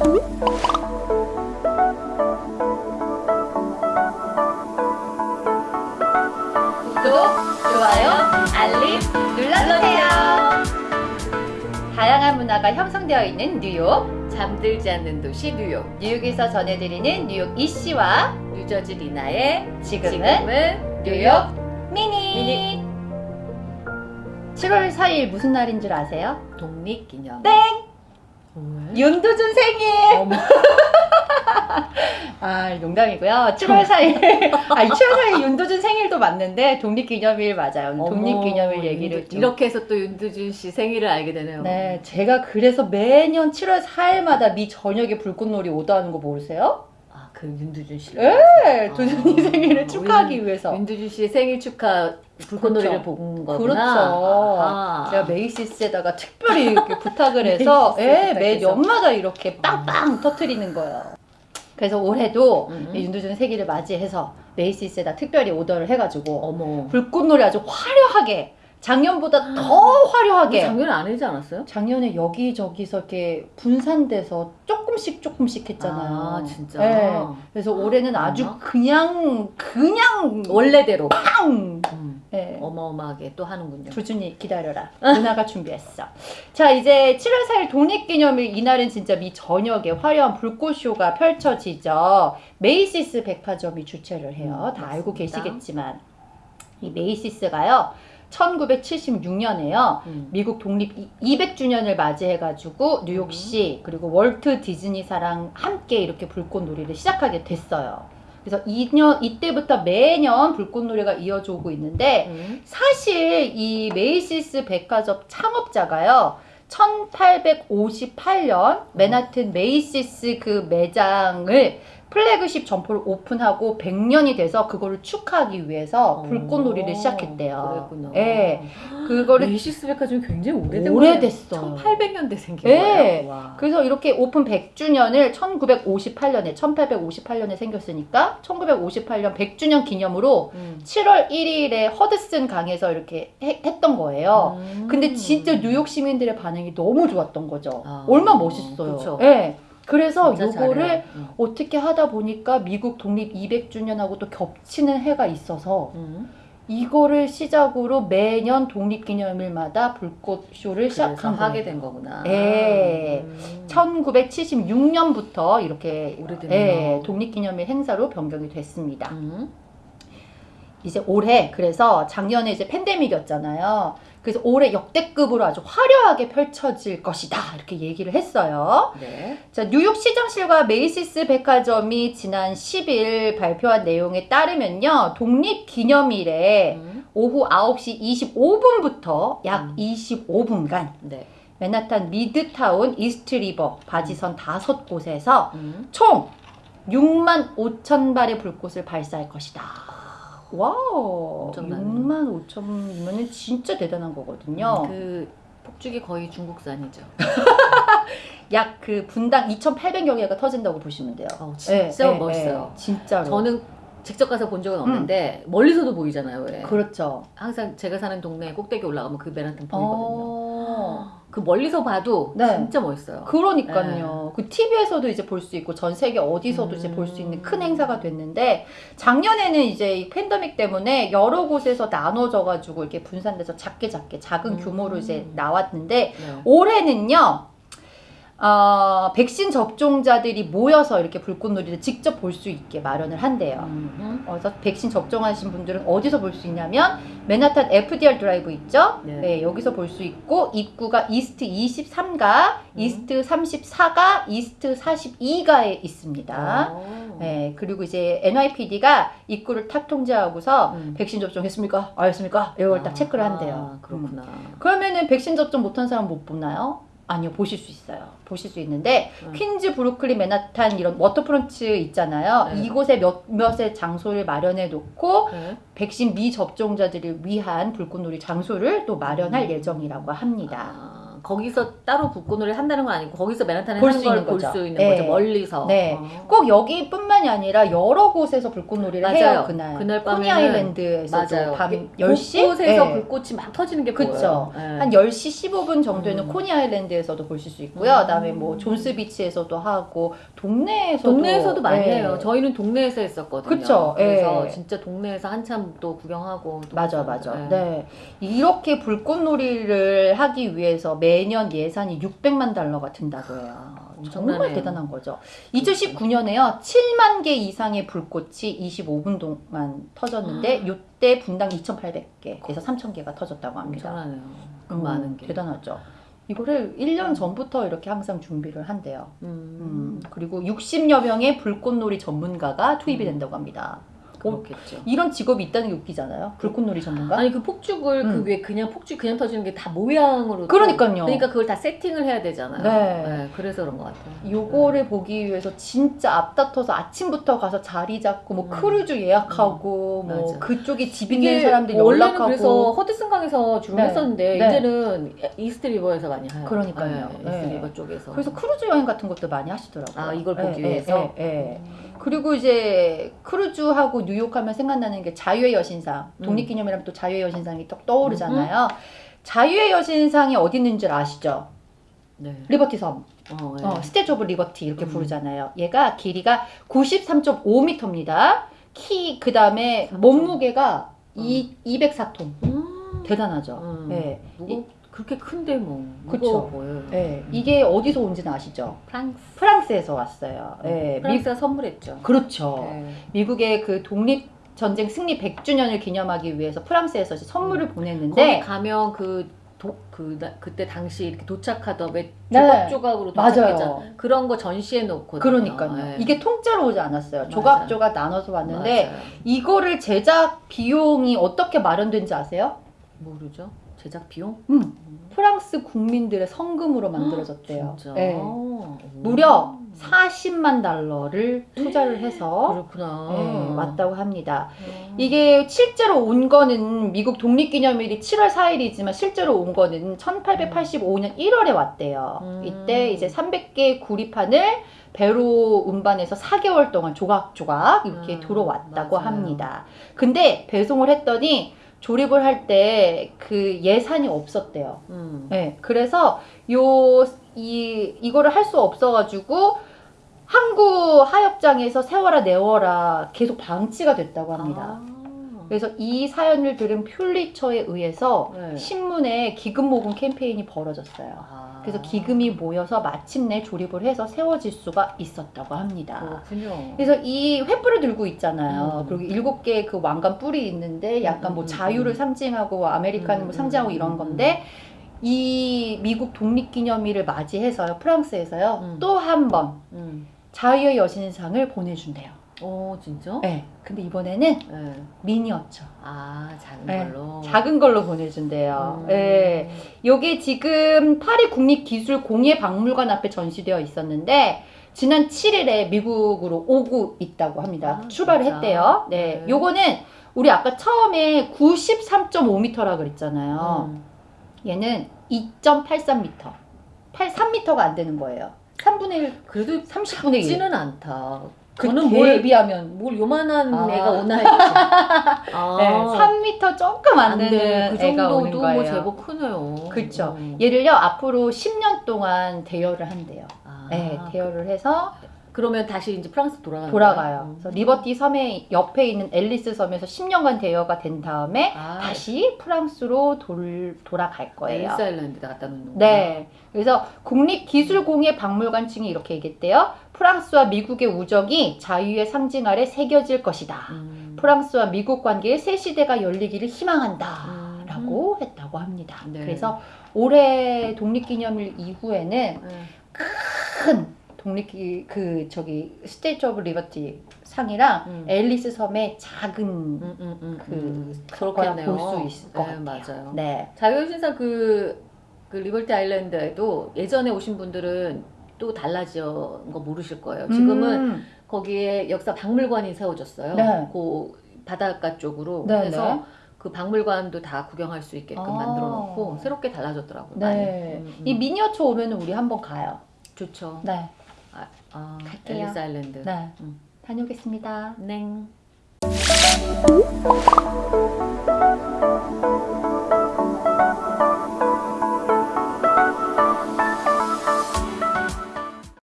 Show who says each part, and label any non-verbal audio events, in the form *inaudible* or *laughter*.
Speaker 1: 구독, 좋아요, 알림 눌러주세요. 다양한 문화가 형성되어 있는 뉴욕.
Speaker 2: 잠들지 않는 도시 뉴욕
Speaker 1: 뉴욕에서 전해드리는 뉴욕 이씨와
Speaker 2: 뉴저지 리나의
Speaker 1: 지금은,
Speaker 2: 지금은
Speaker 1: 뉴욕 미니.
Speaker 2: 미니.
Speaker 1: 7월 4일 무슨 날인 줄 아세요?
Speaker 2: 독립기념
Speaker 1: 땡!
Speaker 2: 왜?
Speaker 1: 윤두준 생일! *laughs* 아, 농담이고요. 7월 4일. 아, 7월 4일 윤두준 생일도 맞는데 독립기념일 맞아요. 독립기념일 얘기를
Speaker 2: 윤두-
Speaker 1: 좀.
Speaker 2: 이렇게 해서 또 윤두준 씨 생일을 알게 되네요
Speaker 1: 네, 제가 그래서 매년 7월 4일마다 미 저녁에 불꽃놀이 오다 하는 거 모르세요?
Speaker 2: 아 그 윤두준 씨
Speaker 1: 네, 두준이
Speaker 2: 아,
Speaker 1: 생일을 축하하기 위해서.
Speaker 2: 윤두준 씨의 생일 축하 불꽃놀이를
Speaker 1: 그렇죠.
Speaker 2: 본 거구나
Speaker 1: 그렇죠. 제가 메이시스에다가 특별히 이렇게 부탁을 해서 *laughs* 예, 매. 연마다 이렇게 빵빵 터트리는 거예요. 그래서 올해도
Speaker 2: 음.
Speaker 1: 이 윤두준 생일을 맞이해서 메이시스에다 특별히 오더를 해가지고
Speaker 2: 어머
Speaker 1: 불꽃놀이 아주 화려하게 작년보다 더 화려하게
Speaker 2: 작년에 안 하지 않았어요?
Speaker 1: 작년에 여기저기서 이렇게 분산돼서 조금씩 조금씩 했잖아요.
Speaker 2: 아 진짜
Speaker 1: 네. 그래서 올해는 아주
Speaker 2: 어머나.
Speaker 1: 그냥 그냥
Speaker 2: 원래대로
Speaker 1: 빵.
Speaker 2: 음,
Speaker 1: 네.
Speaker 2: 어마어마하게 또 하는군요
Speaker 1: 두준이 기다려라. 누나가 준비했어. 자 이제 7월 4일 독립기념일 이날은 진짜 미 저녁에 화려한 불꽃쇼가 펼쳐지죠. 메이시스 백화점이 주최를 해요.
Speaker 2: 음,
Speaker 1: 다 알고
Speaker 2: 맞습니다.
Speaker 1: 계시겠지만 이 메이시스가요. 1976년에요.
Speaker 2: 음.
Speaker 1: 미국 독립 200주년을 맞이해가지고 뉴욕시 그리고 월트 디즈니사랑 함께 이렇게 불꽃놀이를 시작하게 됐어요. 그래서 2년 이때부터 매년 불꽃놀이가 이어져 오고 있는데
Speaker 2: 음.
Speaker 1: 사실 이 메이시스 백화점 창업자가요. 1858년 맨하튼 메이시스 그 매장을 플래그십 점포를 오픈하고 100년이 돼서 그거를 축하하기 위해서 불꽃놀이를
Speaker 2: 어,
Speaker 1: 시작했대요.
Speaker 2: 그랬구나.
Speaker 1: 예. 그거를
Speaker 2: 메이시스 백화점이 굉장히 오래된
Speaker 1: 오래됐어요.
Speaker 2: 1800년대 생긴
Speaker 1: 예.
Speaker 2: 거예요. 와.
Speaker 1: 그래서 이렇게 오픈 100주년을 1958년에 1858년에 생겼으니까 1958년 100주년 기념으로
Speaker 2: 음.
Speaker 1: 7월 1일에 허드슨 강에서 이렇게 해- 했던 거예요.
Speaker 2: 음.
Speaker 1: 근데 진짜 뉴욕 시민들의 반응이 너무 좋았던 거죠.
Speaker 2: 아,
Speaker 1: 얼마나 멋있어요.
Speaker 2: 그쵸.
Speaker 1: 예. 그래서 요거를.
Speaker 2: 음.
Speaker 1: 어떻게 하다 보니까 미국 독립 200주년하고 또 겹치는 해가 있어서
Speaker 2: 음.
Speaker 1: 이거를 시작으로 매년 독립기념일마다 불꽃쇼를 시작한
Speaker 2: 하게. 된 거구나.
Speaker 1: 예.
Speaker 2: 음.
Speaker 1: 1976년부터 이렇게
Speaker 2: 오래됐네요.
Speaker 1: 예, 독립기념일 행사로 변경이 됐습니다.
Speaker 2: 음.
Speaker 1: 이제 올해 그래서 작년에 이제 팬데믹이었잖아요. 그래서 올해 역대급으로 아주 화려하게 펼쳐질 것이다 이렇게 얘기를 했어요.
Speaker 2: 네.
Speaker 1: 자 뉴욕 시장실과 메이시스 백화점이 지난 10일 발표한 내용에 따르면요 독립 기념일에
Speaker 2: 음.
Speaker 1: 오후 9시 25분부터 약
Speaker 2: 음.
Speaker 1: 25분간
Speaker 2: 네.
Speaker 1: 맨하탄 미드타운 이스트 리버 바지선 다섯 곳에서
Speaker 2: 음.
Speaker 1: 총 6만 5천 발의 불꽃을 발사할 것이다. wow,
Speaker 2: 엄청나네.
Speaker 1: 6만 5천이면 진짜 대단한 거거든요.
Speaker 2: 그 폭죽이 거의 중국산이죠. *laughs*
Speaker 1: 약 그 분당 2,800여 개가 터진다고 보시면 돼요.
Speaker 2: 어, 진짜
Speaker 1: 예, 예,
Speaker 2: 멋있어요.
Speaker 1: 예, 진짜로.
Speaker 2: 저는 직접 가서 본 적은 없는데 멀리서도 보이잖아요. 왜?
Speaker 1: 그렇죠.
Speaker 2: 항상 제가 사는 동네 꼭대기 올라가면 그 맨하탄 보이거든요.
Speaker 1: 어,
Speaker 2: 그 멀리서 봐도
Speaker 1: 네.
Speaker 2: 진짜 멋있어요.
Speaker 1: 그러니까요. 그 TV에서도 이제 볼 수 있고 전 세계 어디서도
Speaker 2: 음.
Speaker 1: 이제 볼 수 있는 큰 행사가 됐는데 작년에는 이제 이 팬데믹 때문에 여러 곳에서 나눠져 가지고 이렇게 분산돼서 작게 작게 작은
Speaker 2: 음.
Speaker 1: 규모로 이제 나왔는데
Speaker 2: 네.
Speaker 1: 올해는요. 어, 백신 접종자들이 모여서 이렇게 불꽃놀이를 직접 볼 수 있게 마련을 한대요.
Speaker 2: 음.
Speaker 1: 어, 그래서 백신 접종하신 분들은 어디서 볼 수 있냐면 맨하탄 FDR 드라이브 있죠?
Speaker 2: 네.
Speaker 1: 네, 여기서 볼 수 있고 입구가 이스트 23가,
Speaker 2: 음.
Speaker 1: 이스트 34가, 이스트 42가에 있습니다.
Speaker 2: 어.
Speaker 1: 네, 그리고 이제 NYPD가 입구를 탁 통제하고서
Speaker 2: 음.
Speaker 1: 백신 접종했습니까? 안 했습니까? 이걸 딱 체크를 한대요.
Speaker 2: 아, 그렇구나.
Speaker 1: 음. 그러면은 백신 접종 못한 사람 못 보나요? 아니요, 보실 수 있어요. 보실 수 있는데
Speaker 2: 음.
Speaker 1: 퀸즈, 브루클린, 맨하탄 이런 waterfront 있잖아요.
Speaker 2: 네.
Speaker 1: 이곳에 몇몇의 장소를 마련해 놓고
Speaker 2: 네.
Speaker 1: 백신 미접종자들을 위한 불꽃놀이 장소를 또 마련할
Speaker 2: 음.
Speaker 1: 예정이라고 합니다.
Speaker 2: 아, 거기서 따로 불꽃놀이 한다는 건 아니고 거기서 맨하탄에
Speaker 1: 볼
Speaker 2: 하는 수걸
Speaker 1: 있는
Speaker 2: 볼
Speaker 1: 거죠.
Speaker 2: 수 있는
Speaker 1: 네.
Speaker 2: 거죠 멀리서.
Speaker 1: 네.
Speaker 2: 어.
Speaker 1: 꼭 여기뿐만이 뿐만이 아니라 여러 곳에서 불꽃놀이를
Speaker 2: 맞아요.
Speaker 1: 해요 그날.
Speaker 2: 그날
Speaker 1: 코니
Speaker 2: 밤에는
Speaker 1: 아일랜드에서도. 밤
Speaker 2: 이게
Speaker 1: 10시
Speaker 2: 곳곳에서
Speaker 1: 네.
Speaker 2: 불꽃이 막 터지는 게
Speaker 1: 그쵸.
Speaker 2: 보여요. 예.
Speaker 1: 한 10시 15분 정도에는
Speaker 2: 음.
Speaker 1: 코니 아일랜드에서도 보실 수 있고요.
Speaker 2: 음.
Speaker 1: 그다음에 뭐 존스 비치에서도 하고 동네에서도
Speaker 2: 동네에서도 많이
Speaker 1: 예.
Speaker 2: 해요. 저희는 동네에서 했었거든요.
Speaker 1: 그쵸,
Speaker 2: 그래서
Speaker 1: 예.
Speaker 2: 진짜 동네에서 한참 또 구경하고. 또
Speaker 1: 맞아. 맞아. 네. 이렇게 불꽃놀이를 하기 위해서 매년 예산이 600만 달러가 든다고 해요. 정말
Speaker 2: 엄청나네요.
Speaker 1: 대단한 거죠. 2019년에요. 7만 개 이상의 불꽃이 25분 동안 터졌는데 요때 분당 2,800개에서 3,000개가 터졌다고 합니다.
Speaker 2: 엄청나네요. 그
Speaker 1: 음,
Speaker 2: 많은 게.
Speaker 1: 대단하죠. 이거를 1년 전부터 이렇게 항상 준비를 한대요.
Speaker 2: 음.
Speaker 1: 음, 그리고 60여 명의 불꽃놀이 전문가가 투입이 된다고 합니다.
Speaker 2: 그렇겠죠.
Speaker 1: 이런 직업이 있다는 게 웃기잖아요. 불꽃놀이 전문가?
Speaker 2: 아니 그 폭죽을
Speaker 1: 음.
Speaker 2: 그 위에 그냥 폭죽 그냥 터지는 게 다 모양으로. 또-
Speaker 1: 그러니까요.
Speaker 2: 그러니까 그걸 다 세팅을 해야 되잖아요.
Speaker 1: 네.
Speaker 2: 그래서 그런 것 같아요.
Speaker 1: 요거를 보기 위해서 진짜 앞다퉈서 아침부터 가서 자리 잡고 뭐
Speaker 2: 음.
Speaker 1: 크루즈 예약하고 뭐
Speaker 2: 맞아.
Speaker 1: 그쪽에 집 있는 사람들 연락하고
Speaker 2: 그래서 허드슨강에서 주로
Speaker 1: 네.
Speaker 2: 했었는데
Speaker 1: 네.
Speaker 2: 이제는 이스트 리버에서 많이 해요.
Speaker 1: 그러니까요.
Speaker 2: 네, 이스트
Speaker 1: 네.
Speaker 2: 리버 쪽에서.
Speaker 1: 그래서 크루즈 여행 같은 것도 많이 하시더라고요.
Speaker 2: 아 이걸 보기
Speaker 1: 예,
Speaker 2: 위해서.
Speaker 1: 예, 예. 그리고 이제 크루즈하고 뉴욕 하면 생각나는 게 자유의 여신상.
Speaker 2: 음.
Speaker 1: 독립기념이라면 또 자유의 여신상이 딱 떠오르잖아요. 자유의 여신상이 어디 있는 줄 아시죠?
Speaker 2: 네.
Speaker 1: 리버티 섬.
Speaker 2: 어, 네.
Speaker 1: 어, Statue of Liberty 이렇게
Speaker 2: 음.
Speaker 1: 부르잖아요. 얘가 길이가 93.5m입니다. 키 그 다음에
Speaker 2: 3.5.
Speaker 1: 몸무게가 이 204톤.
Speaker 2: 음.
Speaker 1: 대단하죠.
Speaker 2: 음.
Speaker 1: 예.
Speaker 2: 무거 그렇게 큰데 뭐
Speaker 1: 그쵸.
Speaker 2: 무거워 보여요.
Speaker 1: 예. 이게 어디서 온지는 아시죠?
Speaker 2: 프랑스.
Speaker 1: 프랑스에서 왔어요. 예. 미,
Speaker 2: 프랑스가 선물했죠.
Speaker 1: 그렇죠.
Speaker 2: 네.
Speaker 1: 미국의 그 독립 전쟁 승리 100주년을 기념하기 위해서 프랑스에서 선물을
Speaker 2: 거기
Speaker 1: 보냈는데
Speaker 2: 가면 그, 도, 그 나- 그때 당시 이렇게 도착하던 왜
Speaker 1: 네.
Speaker 2: 조각조각으로 도착했잖아.
Speaker 1: 맞아요.
Speaker 2: 그런 거 전시해 놓거든요.
Speaker 1: 그러니까요.
Speaker 2: 네.
Speaker 1: 이게 통째로 오지 않았어요.
Speaker 2: 맞아요.
Speaker 1: 조각조각 나눠서 왔는데
Speaker 2: 맞아요.
Speaker 1: 이거를 제작 비용이 어떻게 마련된지 아세요?
Speaker 2: 모르죠. 제작 비용?
Speaker 1: 음. 프랑스 국민들의 성금으로 만들어졌대요.
Speaker 2: 진짜.
Speaker 1: 네.
Speaker 2: 오.
Speaker 1: 무려 40만 달러를 투자를 해서
Speaker 2: 그렇구나.
Speaker 1: 네, 왔다고 합니다.
Speaker 2: 음.
Speaker 1: 이게 실제로 온 거는 미국 독립기념일이 7월 4일이지만 실제로 온 거는 1885년 1월에 왔대요.
Speaker 2: 음.
Speaker 1: 이때 이제 300개 구리판을 배로 운반해서 4개월 동안 조각조각 이렇게
Speaker 2: 음,
Speaker 1: 들어왔다고
Speaker 2: 맞아요.
Speaker 1: 합니다. 근데 배송을 했더니 조립을 할 때 그 예산이 없었대요.
Speaker 2: 음.
Speaker 1: 네, 그래서 요, 이, 이거를 할 수 없어가지고 항구 하역장에서 세워라 내워라 계속 방치가 됐다고 합니다.
Speaker 2: 아.
Speaker 1: 그래서 이 사연을 들은 퓰리처에 의해서
Speaker 2: 네.
Speaker 1: 신문에 기금 모금 캠페인이 벌어졌어요.
Speaker 2: 아.
Speaker 1: 그래서 기금이 모여서 마침내 조립을 해서 세워질 수가 있었다고 합니다.
Speaker 2: 그렇군요.
Speaker 1: 그래서 이 횃불을 들고 있잖아요.
Speaker 2: 음.
Speaker 1: 그리고 일곱 개의 그 왕관 뿔이 있는데 약간 뭐
Speaker 2: 음, 음,
Speaker 1: 자유를
Speaker 2: 음.
Speaker 1: 상징하고 아메리칸을
Speaker 2: 음,
Speaker 1: 뭐 상징하고
Speaker 2: 음,
Speaker 1: 이런
Speaker 2: 음,
Speaker 1: 건데 이 미국 독립기념일을 맞이해서요 프랑스에서요
Speaker 2: 음.
Speaker 1: 또한번
Speaker 2: 음.
Speaker 1: 자유의 여신상을 보내준대요.
Speaker 2: 어 진짜?
Speaker 1: 네. 근데 이번에는
Speaker 2: 네.
Speaker 1: 미니어처.
Speaker 2: 아 작은
Speaker 1: 네,
Speaker 2: 걸로.
Speaker 1: 작은 걸로 보내준대요.
Speaker 2: 음.
Speaker 1: 네. 요게 지금 파리 국립기술공예박물관 앞에 전시되어 있었는데 지난 7일에 미국으로 오고 있다고 합니다.
Speaker 2: 아,
Speaker 1: 출발을
Speaker 2: 진짜?
Speaker 1: 했대요. 네.
Speaker 2: 네.
Speaker 1: 요거는 우리 아까 처음에 93.5m라 그랬잖아요.
Speaker 2: 음.
Speaker 1: 얘는 2.83m. 83m가 안 되는 거예요. 3분의 1,
Speaker 2: 그래도
Speaker 1: 30분의 1.
Speaker 2: 작지는 않다.
Speaker 1: 그
Speaker 2: 저는 뭘,
Speaker 1: 대비하면
Speaker 2: 뭘 요만한
Speaker 1: 아.
Speaker 2: 애가 오나 했지. 아. *laughs*
Speaker 1: 네, 3m 조금 안
Speaker 2: 안
Speaker 1: 되는
Speaker 2: 돼. 그
Speaker 1: 애가 오는
Speaker 2: 정도도
Speaker 1: 거예요.
Speaker 2: 뭐 제법 크네요.
Speaker 1: 그쵸.
Speaker 2: 음.
Speaker 1: 얘를요 앞으로 10년 동안 대여를 한대요.
Speaker 2: 아,
Speaker 1: 네, 대여를 해서
Speaker 2: 그러면 다시 이제 프랑스
Speaker 1: 돌아가요.
Speaker 2: 거예요?
Speaker 1: 그래서 리버티 섬에 옆에 있는 앨리스 섬에서 10년간 대여가 된 다음에
Speaker 2: 아,
Speaker 1: 다시 프랑스로 돌, 돌아갈 거예요.
Speaker 2: 엘리스 아일랜드에 갖다 놓는 거구나.
Speaker 1: 네. 그래서 국립기술공예 박물관 측이 이렇게 얘기했대요. 프랑스와 미국의 우정이 자유의 상징 아래 새겨질 것이다.
Speaker 2: 음.
Speaker 1: 프랑스와 미국 관계의 새 시대가 열리기를 희망한다.
Speaker 2: 음.
Speaker 1: 라고 했다고 합니다.
Speaker 2: 네.
Speaker 1: 그래서 올해 독립기념일 이후에는
Speaker 2: 네.
Speaker 1: 큰 독립기 그 저기 Statue of Liberty 상이랑
Speaker 2: 음.
Speaker 1: 앨리스 섬의 작은
Speaker 2: 음, 음, 음,
Speaker 1: 그
Speaker 2: 음.
Speaker 1: 거라
Speaker 2: 그렇겠네요.
Speaker 1: 볼수 있을 것
Speaker 2: 네,
Speaker 1: 같아요.
Speaker 2: 맞아요.
Speaker 1: 네.
Speaker 2: 자유신상 그, 그 리버티 아일랜드에도 예전에 오신 분들은 또 달라진 거 모르실 거예요. 지금은
Speaker 1: 음,
Speaker 2: 거기에 역사 박물관이 세워졌어요.
Speaker 1: 네.
Speaker 2: 그 바닷가 쪽으로
Speaker 1: 네,
Speaker 2: 해서
Speaker 1: 네.
Speaker 2: 그 박물관도 다 구경할 수 있게끔
Speaker 1: 아.
Speaker 2: 만들어 놓고 새롭게 달라졌더라고요.
Speaker 1: 네.
Speaker 2: 음, 음.
Speaker 1: 이 미니어처 오면 우리 한번 가요.
Speaker 2: 좋죠.
Speaker 1: 네.
Speaker 2: 아,
Speaker 1: 갈게요.
Speaker 2: 앨리스 아일랜드.
Speaker 1: 네.
Speaker 2: 음.
Speaker 1: 다녀오겠습니다.
Speaker 2: 냉.